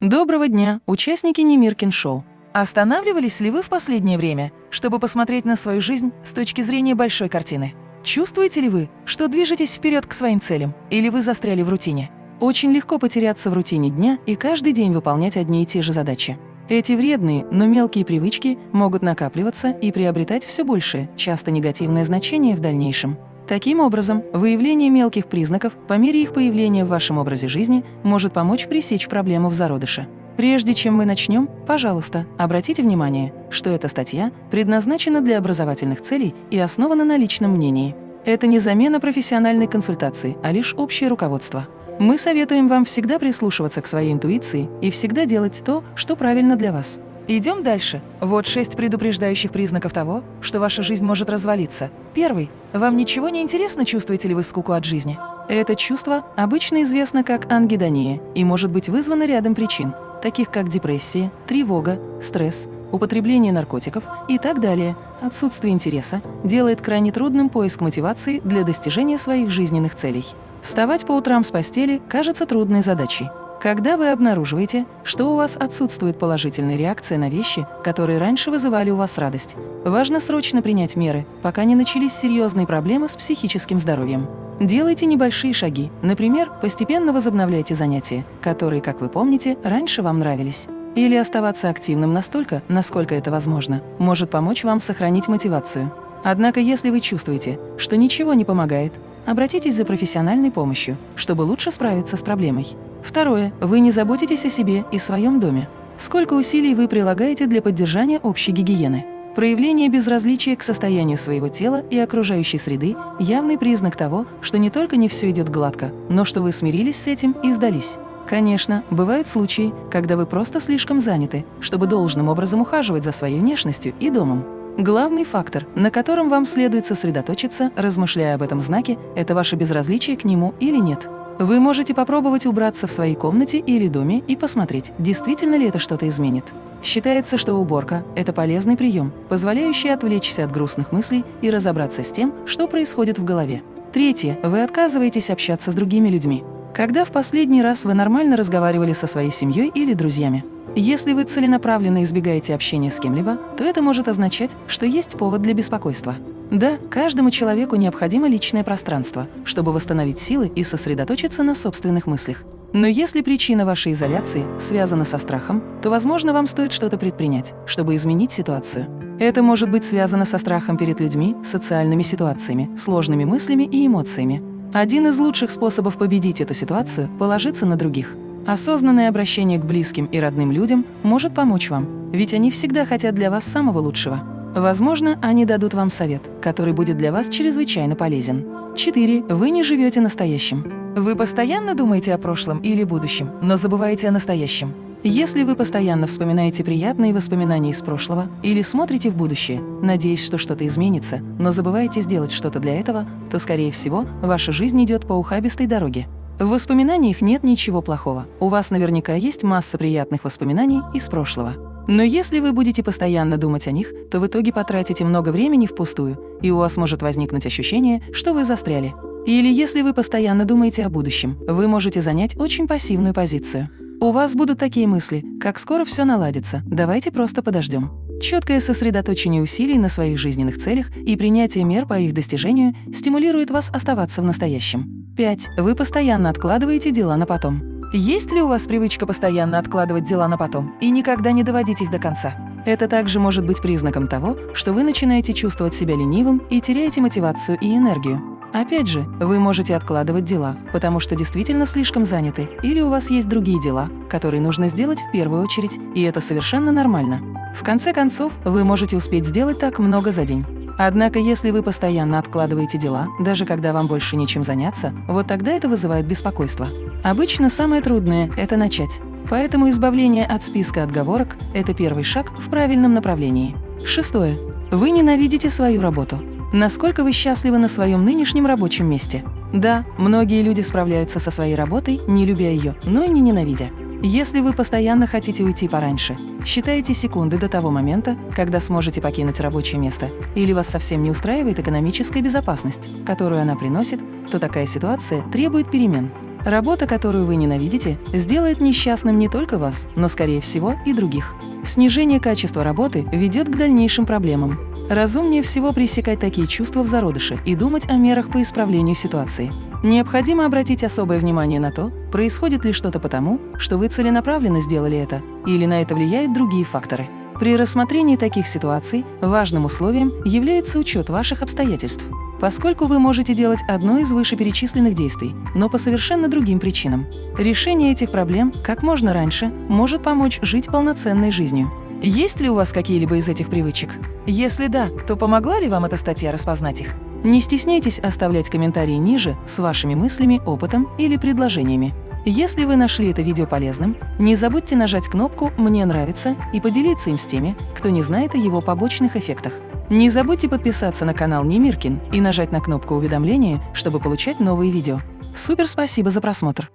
Доброго дня, участники Немиркин Шоу. Останавливались ли вы в последнее время, чтобы посмотреть на свою жизнь с точки зрения большой картины? Чувствуете ли вы, что движетесь вперед к своим целям, или вы застряли в рутине? Очень легко потеряться в рутине дня и каждый день выполнять одни и те же задачи. Эти вредные, но мелкие привычки могут накапливаться и приобретать все большее, часто негативное значение в дальнейшем. Таким образом, выявление мелких признаков по мере их появления в вашем образе жизни может помочь пресечь проблему в зародыше. Прежде чем мы начнем, пожалуйста, обратите внимание, что эта статья предназначена для образовательных целей и основана на личном мнении. Это не замена профессиональной консультации, а лишь общее руководство. Мы советуем вам всегда прислушиваться к своей интуиции и всегда делать то, что правильно для вас. Идем дальше. Вот шесть предупреждающих признаков того, что ваша жизнь может развалиться. Первый. Вам ничего не интересно, чувствуете ли вы скуку от жизни? Это чувство обычно известно как ангидония и может быть вызвано рядом причин, таких как депрессия, тревога, стресс, употребление наркотиков и так далее. Отсутствие интереса делает крайне трудным поиск мотивации для достижения своих жизненных целей. Вставать по утрам с постели кажется трудной задачей. Когда вы обнаруживаете, что у вас отсутствует положительная реакция на вещи, которые раньше вызывали у вас радость, важно срочно принять меры, пока не начались серьезные проблемы с психическим здоровьем. Делайте небольшие шаги, например, постепенно возобновляйте занятия, которые, как вы помните, раньше вам нравились. Или оставаться активным настолько, насколько это возможно, может помочь вам сохранить мотивацию. Однако, если вы чувствуете, что ничего не помогает, обратитесь за профессиональной помощью, чтобы лучше справиться с проблемой. Второе. Вы не заботитесь о себе и своем доме. Сколько усилий вы прилагаете для поддержания общей гигиены? Проявление безразличия к состоянию своего тела и окружающей среды – явный признак того, что не только не все идет гладко, но что вы смирились с этим и сдались. Конечно, бывают случаи, когда вы просто слишком заняты, чтобы должным образом ухаживать за своей внешностью и домом. Главный фактор, на котором вам следует сосредоточиться, размышляя об этом знаке, это ваше безразличие к нему или нет. Вы можете попробовать убраться в своей комнате или доме и посмотреть, действительно ли это что-то изменит. Считается, что уборка – это полезный прием, позволяющий отвлечься от грустных мыслей и разобраться с тем, что происходит в голове. Третье. Вы отказываетесь общаться с другими людьми. Когда в последний раз вы нормально разговаривали со своей семьей или друзьями? Если вы целенаправленно избегаете общения с кем-либо, то это может означать, что есть повод для беспокойства. Да, каждому человеку необходимо личное пространство, чтобы восстановить силы и сосредоточиться на собственных мыслях. Но если причина вашей изоляции связана со страхом, то, возможно, вам стоит что-то предпринять, чтобы изменить ситуацию. Это может быть связано со страхом перед людьми, социальными ситуациями, сложными мыслями и эмоциями. Один из лучших способов победить эту ситуацию – положиться на других. Осознанное обращение к близким и родным людям может помочь вам, ведь они всегда хотят для вас самого лучшего. Возможно, они дадут вам совет, который будет для вас чрезвычайно полезен. 4. Вы не живете настоящим. Вы постоянно думаете о прошлом или будущем, но забываете о настоящем. Если вы постоянно вспоминаете приятные воспоминания из прошлого или смотрите в будущее, надеясь, что что-то изменится, но забываете сделать что-то для этого, то, скорее всего, ваша жизнь идет по ухабистой дороге. В воспоминаниях нет ничего плохого. У вас наверняка есть масса приятных воспоминаний из прошлого. Но если вы будете постоянно думать о них, то в итоге потратите много времени впустую, и у вас может возникнуть ощущение, что вы застряли. Или если вы постоянно думаете о будущем, вы можете занять очень пассивную позицию. У вас будут такие мысли, как скоро все наладится, давайте просто подождем. Четкое сосредоточение усилий на своих жизненных целях и принятие мер по их достижению стимулирует вас оставаться в настоящем. 5. Вы постоянно откладываете дела на потом. Есть ли у вас привычка постоянно откладывать дела на потом и никогда не доводить их до конца? Это также может быть признаком того, что вы начинаете чувствовать себя ленивым и теряете мотивацию и энергию. Опять же, вы можете откладывать дела, потому что действительно слишком заняты, или у вас есть другие дела, которые нужно сделать в первую очередь, и это совершенно нормально. В конце концов, вы можете успеть сделать так много за день. Однако, если вы постоянно откладываете дела, даже когда вам больше нечем заняться, вот тогда это вызывает беспокойство. Обычно самое трудное – это начать. Поэтому избавление от списка отговорок – это первый шаг в правильном направлении. Шестое. Вы ненавидите свою работу. Насколько вы счастливы на своем нынешнем рабочем месте? Да, многие люди справляются со своей работой, не любя ее, но и не ненавидя. Если вы постоянно хотите уйти пораньше, считаете секунды до того момента, когда сможете покинуть рабочее место, или вас совсем не устраивает экономическая безопасность, которую она приносит, то такая ситуация требует перемен. Работа, которую вы ненавидите, сделает несчастным не только вас, но, скорее всего, и других. Снижение качества работы ведет к дальнейшим проблемам. Разумнее всего пресекать такие чувства в зародыше и думать о мерах по исправлению ситуации. Необходимо обратить особое внимание на то, происходит ли что-то потому, что вы целенаправленно сделали это, или на это влияют другие факторы. При рассмотрении таких ситуаций важным условием является учет ваших обстоятельств поскольку вы можете делать одно из вышеперечисленных действий, но по совершенно другим причинам. Решение этих проблем как можно раньше может помочь жить полноценной жизнью. Есть ли у вас какие-либо из этих привычек? Если да, то помогла ли вам эта статья распознать их? Не стесняйтесь оставлять комментарии ниже с вашими мыслями, опытом или предложениями. Если вы нашли это видео полезным, не забудьте нажать кнопку «Мне нравится» и поделиться им с теми, кто не знает о его побочных эффектах. Не забудьте подписаться на канал Немиркин и нажать на кнопку уведомления, чтобы получать новые видео. Супер спасибо за просмотр!